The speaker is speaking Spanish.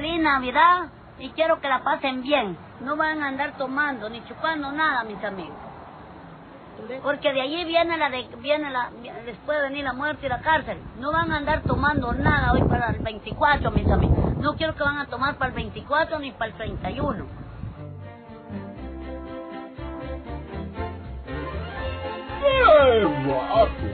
Navidad y quiero que la pasen bien. No van a andar tomando ni chupando nada, mis amigos. Porque de allí viene la de, viene la, les puede venir la muerte y la cárcel. No van a andar tomando nada hoy para el 24, mis amigos. No quiero que van a tomar para el 24 ni para el 31. ¡Eh, guapo!